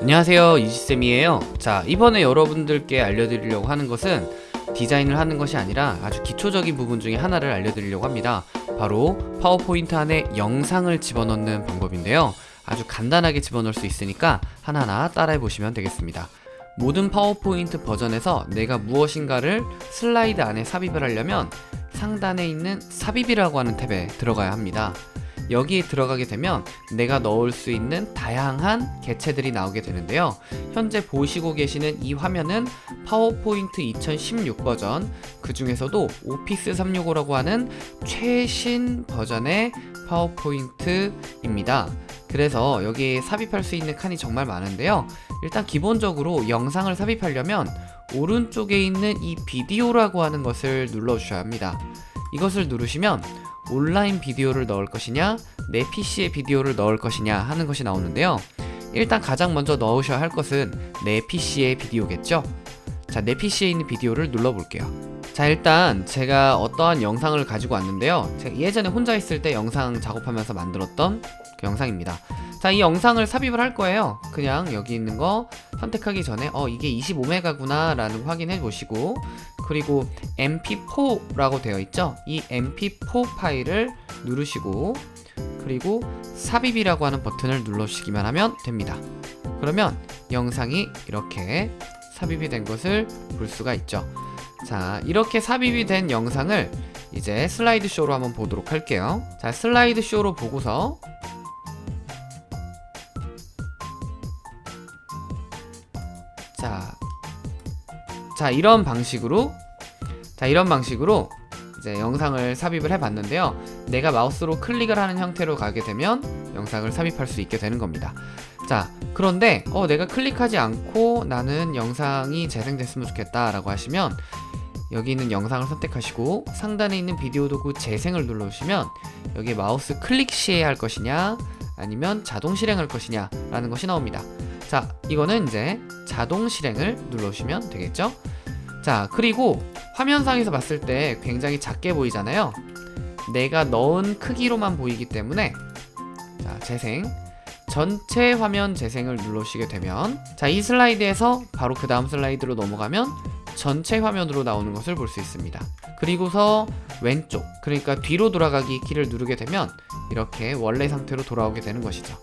안녕하세요 이지쌤이에요. 자 이번에 여러분들께 알려드리려고 하는 것은 디자인을 하는 것이 아니라 아주 기초적인 부분 중에 하나를 알려드리려고 합니다. 바로 파워포인트 안에 영상을 집어넣는 방법인데요. 아주 간단하게 집어넣을 수 있으니까 하나하나 따라해 보시면 되겠습니다. 모든 파워포인트 버전에서 내가 무엇인가를 슬라이드 안에 삽입을 하려면 상단에 있는 삽입이라고 하는 탭에 들어가야 합니다 여기에 들어가게 되면 내가 넣을 수 있는 다양한 개체들이 나오게 되는데요. 현재 보시고 계시는 이 화면은 파워포인트 2016 버전 그 중에서도 오피스 365라고 하는 최신 버전의 파워포인트입니다. 그래서 여기에 삽입할 수 있는 칸이 정말 많은데요. 일단 기본적으로 영상을 삽입하려면 오른쪽에 있는 이 비디오라고 하는 것을 눌러 주셔야 합니다. 이것을 누르시면 온라인 비디오를 넣을 것이냐 내 PC에 비디오를 넣을 것이냐 하는 것이 나오는데요. 일단 가장 먼저 넣으셔야 할 것은 내 PC의 비디오겠죠? 자내 PC에 있는 비디오를 눌러 볼게요. 자 일단 제가 어떠한 영상을 가지고 왔는데요. 제가 예전에 혼자 있을 때 영상 작업하면서 만들었던 그 영상입니다. 자 이 영상을 삽입을 할 거예요. 그냥 여기 있는 거 선택하기 전에 어 이게 25메가구나 라는 확인해 보시고 그리고 mp4라고 되어 있죠? 이 mp4 파일을 누르시고 그리고 삽입이라고 하는 버튼을 눌러주시기만 하면 됩니다. 그러면 영상이 이렇게 삽입이 된 것을 볼 수가 있죠. 자 이렇게 삽입이 된 영상을 이제 슬라이드 쇼로 한번 보도록 할게요. 자 슬라이드 쇼로 보고서 자 이런 방식으로 자 이런 방식으로 이제 영상을 삽입을 해봤는데요. 내가 마우스로 클릭을 하는 형태로 가게 되면 영상을 삽입할 수 있게 되는 겁니다. 자 그런데 어 내가 클릭하지 않고 나는 영상이 재생됐으면 좋겠다 라고 하시면 여기 있는 영상을 선택하시고 상단에 있는 비디오 도구 재생을 눌러주시면 여기 마우스 클릭 시에 할 것이냐 아니면 자동 실행할 것이냐 라는 것이 나옵니다 자 이거는 이제 자동 실행을 눌러주시면 되겠죠? 자 그리고 화면상에서 봤을 때 굉장히 작게 보이잖아요. 내가 넣은 크기로만 보이기 때문에 자 재생. 전체 화면 재생을 누르시게 되면 자 이 슬라이드에서 바로 그 다음 슬라이드로 넘어가면 전체 화면으로 나오는 것을 볼 수 있습니다. 그리고서 왼쪽 그러니까 뒤로 돌아가기 키를 누르게 되면 이렇게 원래 상태로 돌아오게 되는 것이죠.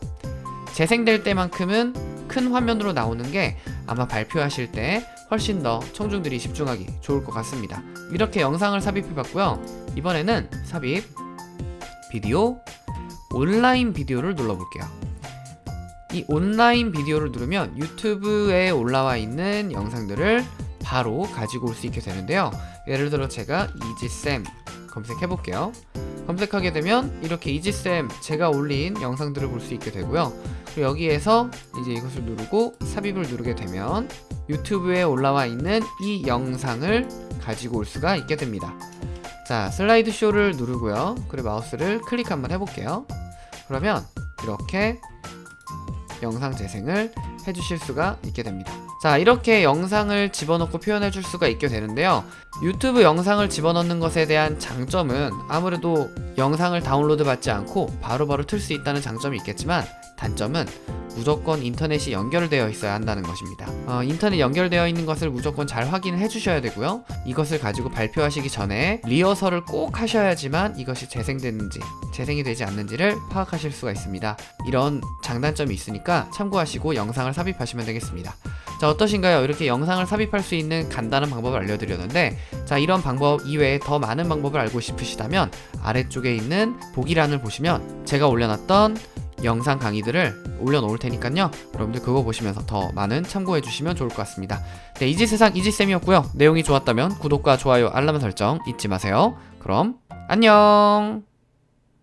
재생될 때만큼은 큰 화면으로 나오는 게 아마 발표하실 때 훨씬 더 청중들이 집중하기 좋을 것 같습니다. 이렇게 영상을 삽입해 봤고요. 이번에는 삽입 비디오 온라인 비디오를 눌러 볼게요. 이 온라인 비디오를 누르면 유튜브에 올라와 있는 영상들을 바로 가지고 올 수 있게 되는데요. 예를 들어 제가 이지쌤 검색해 볼게요. 검색하게 되면 이렇게 이지쌤 제가 올린 영상들을 볼 수 있게 되고요. 그리고 여기에서 이제 이것을 누르고 삽입을 누르게 되면 유튜브에 올라와 있는 이 영상을 가지고 올 수가 있게 됩니다. 자 슬라이드 쇼를 누르고요. 그리고 마우스를 클릭 한번 해볼게요. 그러면 이렇게 영상 재생을 해주실 수가 있게 됩니다 자 이렇게 영상을 집어넣고 표현해 줄 수가 있게 되는데요. 유튜브 영상을 집어넣는 것에 대한 장점은 아무래도 영상을 다운로드 받지 않고 바로바로 틀 수 있다는 장점이 있겠지만 단점은 무조건 인터넷이 연결되어 있어야 한다는 것입니다. 어, 인터넷 연결되어 있는 것을 무조건 잘 확인을 해주셔야 되고요. 이것을 가지고 발표하시기 전에 리허설을 꼭 하셔야지만 이것이 재생됐는지 재생이 되지 않는지를 파악하실 수가 있습니다. 이런 장단점이 있으니까 참고하시고 영상을 삽입하시면 되겠습니다 자 어떠신가요? 이렇게 영상을 삽입할 수 있는 간단한 방법을 알려드렸는데 자 이런 방법 이외에 더 많은 방법을 알고 싶으시다면 아래쪽에 있는 보기란을 보시면 제가 올려놨던 영상 강의들을 올려놓을 테니까요. 여러분들 그거 보시면서 더 많은 참고해 주시면 좋을 것 같습니다. 네 이지세상 이지쌤이었고요. 내용이 좋았다면 구독과 좋아요 알람 설정 잊지 마세요. 그럼 안녕